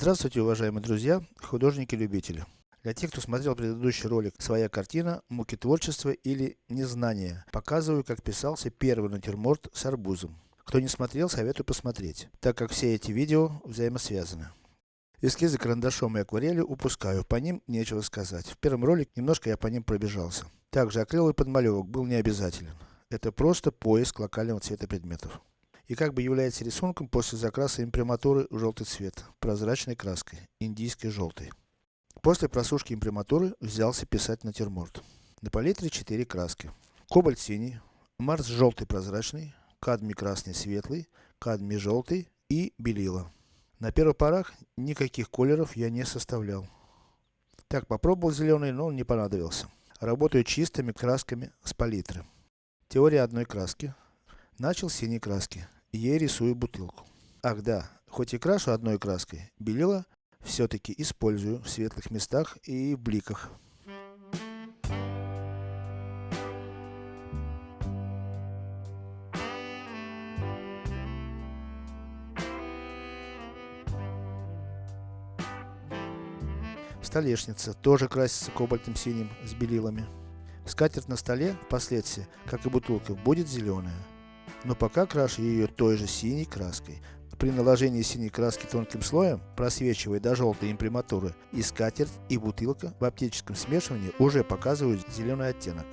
Здравствуйте, уважаемые друзья, художники-любители. Для тех, кто смотрел предыдущий ролик «Своя картина. Муки творчества или незнание», показываю, как писался первый натюрморт с арбузом. Кто не смотрел, советую посмотреть, так как все эти видео взаимосвязаны. Эскизы карандашом и акварелью упускаю, по ним нечего сказать. В первом ролике немножко я по ним пробежался. Также акриловый подмалевок был не обязателен. Это просто поиск локального цвета предметов и как бы является рисунком после закраса имприматуры в желтый цвет, прозрачной краской, индийской желтой. После просушки имприматуры взялся писать натюрморт. На палитре 4 краски. Кобальт синий, Марс желтый прозрачный, кадмий красный светлый, кадмий желтый и белила. На первых порах никаких колеров я не составлял. Так, попробовал зеленый, но он не понадобился. Работаю чистыми красками с палитры. Теория одной краски. Начал с синей краски ей рисую бутылку. Ах да, хоть и крашу одной краской, белила все-таки использую в светлых местах и в бликах. Столешница тоже красится кобальтом синим с белилами. Скатерть на столе, впоследствии, как и бутылка, будет зеленая но пока крашу ее той же синей краской. При наложении синей краски тонким слоем, просвечивая до желтой имприматуры, и скатерть, и бутылка в оптическом смешивании уже показывают зеленый оттенок.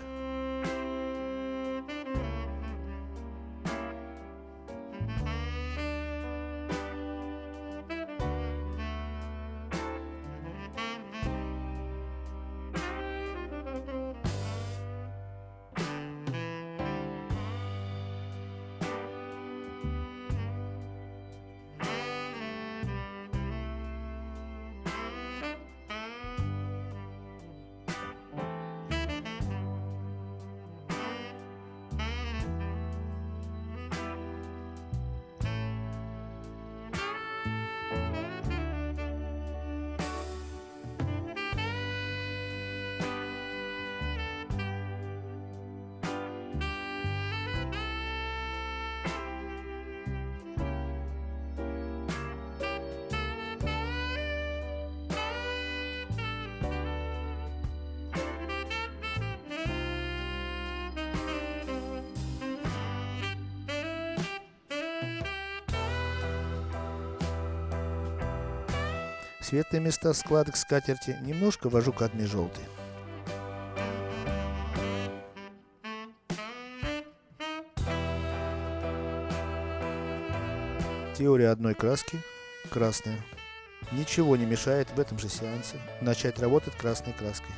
Светлые места складок скатерти немножко вожу кадмий желтый. Теория одной краски, красная. Ничего не мешает в этом же сеансе начать работать красной краской.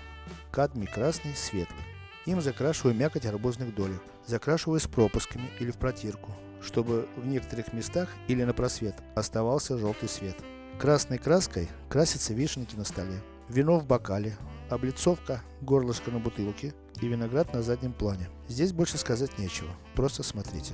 Кадмий красный, светлый. Им закрашиваю мякоть арбузных долек. Закрашиваю с пропусками или в протирку, чтобы в некоторых местах или на просвет оставался желтый свет. Красной краской красятся вишенки на столе, вино в бокале, облицовка, горлышко на бутылке и виноград на заднем плане. Здесь больше сказать нечего, просто смотрите.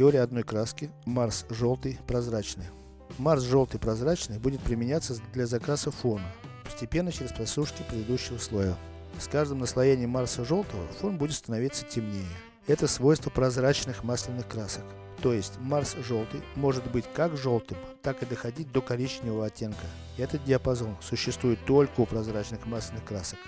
Теория одной краски. Марс желтый, прозрачный. Марс желтый прозрачный будет применяться для закраса фона, постепенно через просушки предыдущего слоя. С каждым наслоением Марса желтого фон будет становиться темнее. Это свойство прозрачных масляных красок. То есть Марс желтый может быть как желтым, так и доходить до коричневого оттенка. Этот диапазон существует только у прозрачных масляных красок.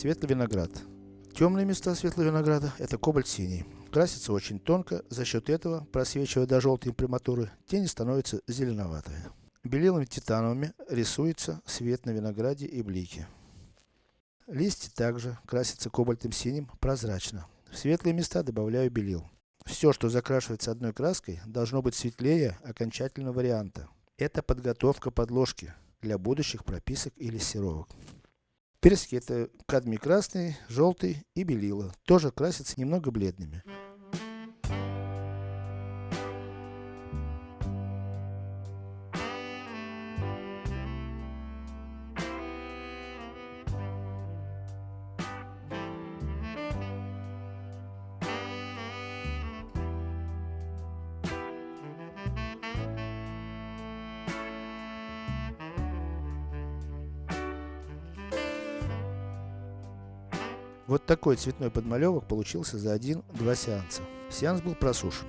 Светлый виноград. Темные места светлого винограда это кобальт синий. Красится очень тонко, за счет этого, просвечивая до желтой имприматуры, тени становятся зеленоватые. Белилами титановыми рисуется свет на винограде и блике. Листья также красятся кобальтом синим прозрачно. В светлые места добавляю белил. Все, что закрашивается одной краской, должно быть светлее окончательного варианта. Это подготовка подложки для будущих прописок или серовок. Персики это кадмий красный, желтый и белила. Тоже красятся немного бледными. Вот такой цветной подмалевок получился за один-два сеанса. Сеанс был просушен.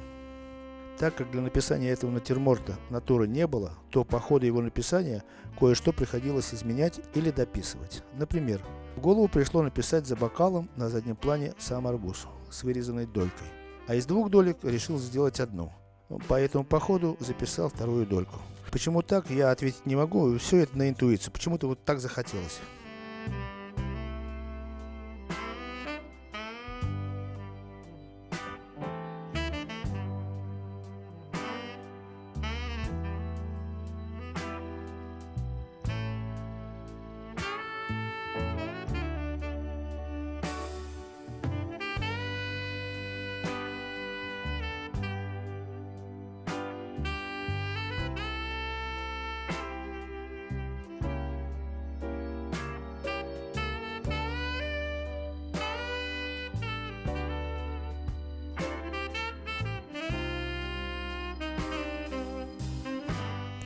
Так как для написания этого натюрморта натуры не было, то по ходу его написания кое-что приходилось изменять или дописывать. Например, в голову пришло написать за бокалом на заднем плане сам арбуз с вырезанной долькой. А из двух долек решил сделать одну. Поэтому по ходу записал вторую дольку. Почему так, я ответить не могу, все это на интуицию, почему-то вот так захотелось.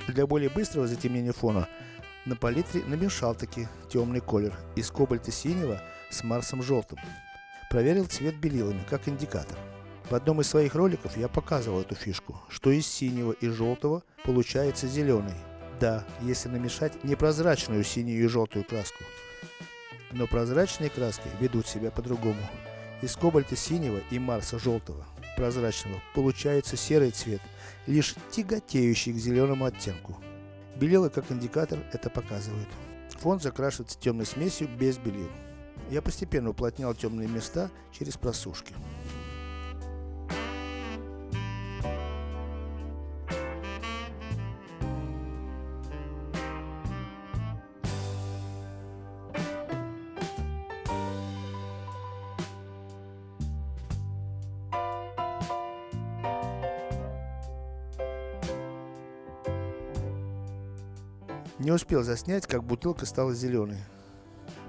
Для более быстрого затемнения фона, на палитре намешал таки темный колер из кобальта синего с марсом желтым. Проверил цвет белилами, как индикатор. В одном из своих роликов я показывал эту фишку, что из синего и желтого получается зеленый. Да, если намешать непрозрачную синюю и желтую краску. Но прозрачные краски ведут себя по-другому. Из кобальта синего и марса желтого, прозрачного, получается серый цвет лишь тяготеющий к зеленому оттенку. Белила как индикатор это показывает. Фон закрашивается темной смесью без белил. Я постепенно уплотнял темные места через просушки. Успел заснять, как бутылка стала зеленой.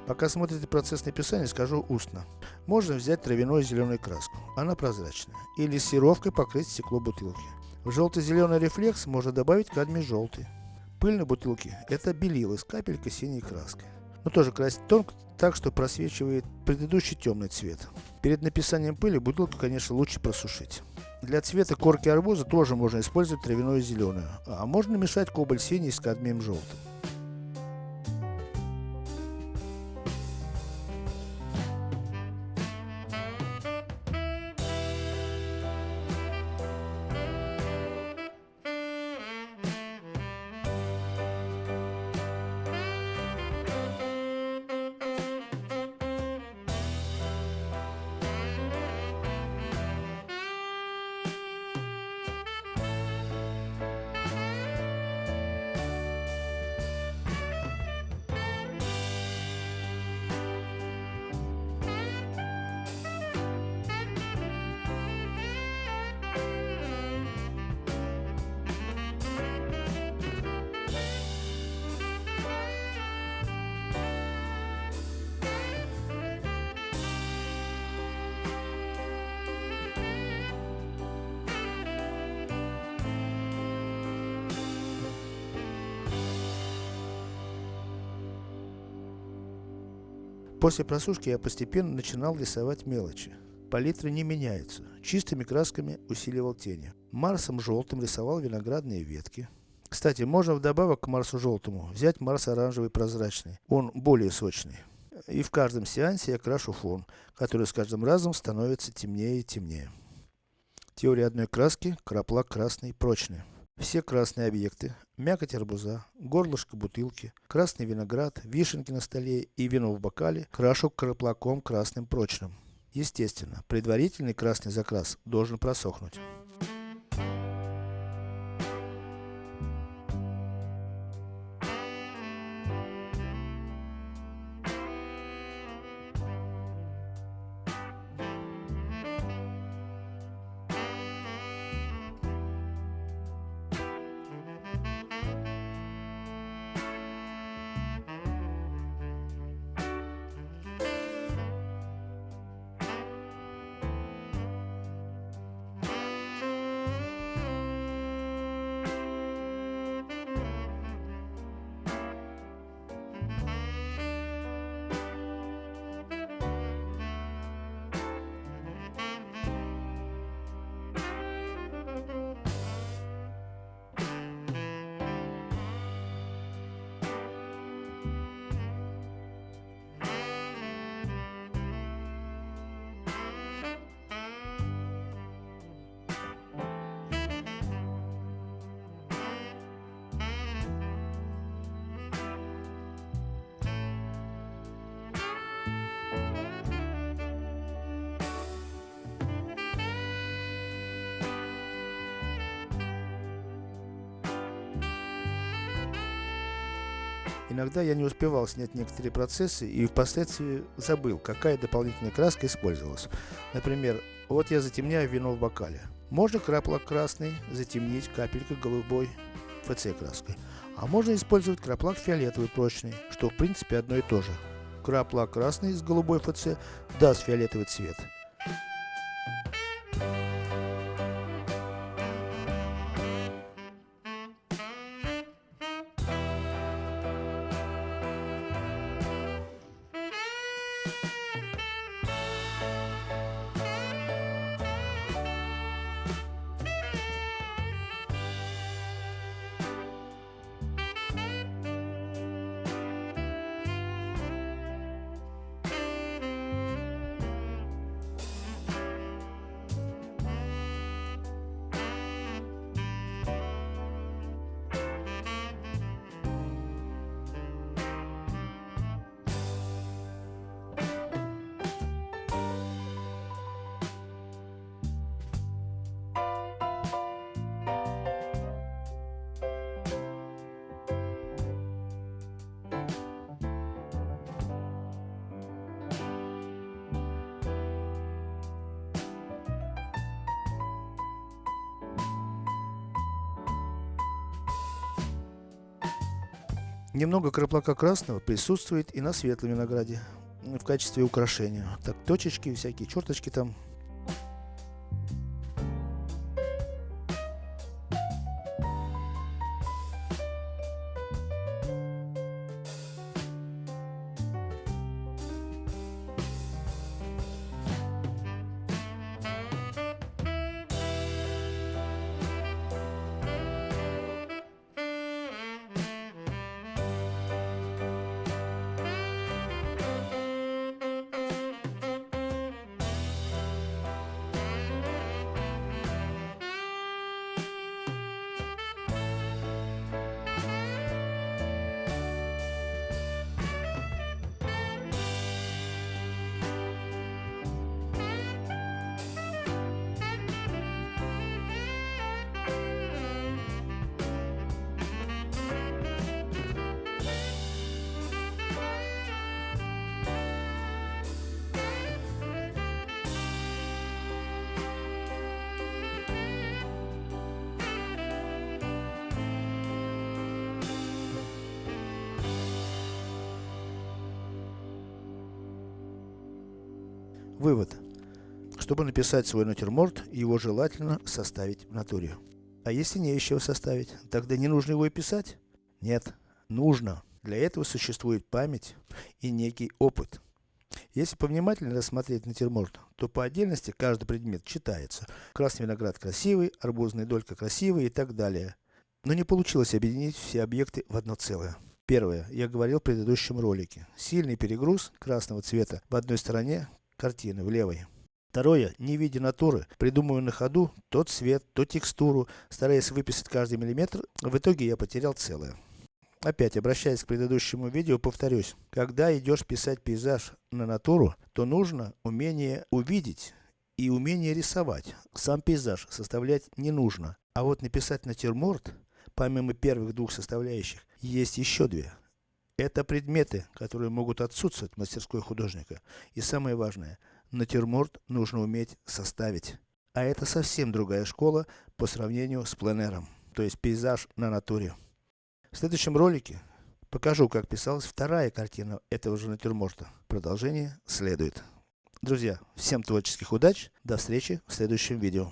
Пока смотрите процесс написания, скажу устно. Можно взять травяную зеленую краску, она прозрачная, или сировкой покрыть стекло бутылки. В желто-зеленый рефлекс можно добавить кадмий желтый. Пыль на бутылке это белило с капелькой синей краской. Но тоже красить тонко, так что просвечивает предыдущий темный цвет. Перед написанием пыли бутылку конечно лучше просушить. Для цвета корки арбуза тоже можно использовать травяную зеленую, а можно мешать кобальт синий с кадмием желтым. После просушки я постепенно начинал рисовать мелочи. Палитра не меняется, чистыми красками усиливал тени. Марсом желтым рисовал виноградные ветки. Кстати, можно вдобавок к Марсу желтому взять Марс оранжевый прозрачный, он более сочный. И в каждом сеансе я крашу фон, который с каждым разом становится темнее и темнее. Теория одной краски, краплак красный, прочный. Все красные объекты, мякоть арбуза, горлышко бутылки, красный виноград, вишенки на столе и вино в бокале крашу краплаком красным прочным. Естественно, предварительный красный закрас должен просохнуть. Иногда я не успевал снять некоторые процессы и впоследствии забыл, какая дополнительная краска использовалась. Например, вот я затемняю вино в бокале. Можно краплак красный затемнить капелькой голубой ФЦ краской. А можно использовать краплак фиолетовый прочный, что в принципе одно и то же. Краплак красный с голубой ФЦ даст фиолетовый цвет. Немного краплака красного присутствует и на светлом винограде, в качестве украшения. Так, точечки, всякие черточки там Вывод. Чтобы написать свой натюрморт, его желательно составить в натуре. А если не чего составить, тогда не нужно его и писать? Нет, нужно. Для этого существует память и некий опыт. Если повнимательнее рассмотреть натюрморт, то по отдельности каждый предмет читается. Красный виноград красивый, арбузная долька красивая и так далее. Но не получилось объединить все объекты в одно целое. Первое. Я говорил в предыдущем ролике. Сильный перегруз красного цвета в одной стороне картины, в левой. Второе. Не видя натуры, придумываю на ходу то цвет, то текстуру, стараясь выписать каждый миллиметр, в итоге я потерял целое. Опять, обращаясь к предыдущему видео, повторюсь. Когда идешь писать пейзаж на натуру, то нужно умение увидеть и умение рисовать. Сам пейзаж составлять не нужно. А вот написать натюрморт, помимо первых двух составляющих, есть еще две. Это предметы, которые могут отсутствовать в мастерской художника. И самое важное, натюрморт нужно уметь составить. А это совсем другая школа по сравнению с пленером. То есть пейзаж на натуре. В следующем ролике покажу, как писалась вторая картина этого же натюрморта. Продолжение следует. Друзья, всем творческих удач, до встречи в следующем видео.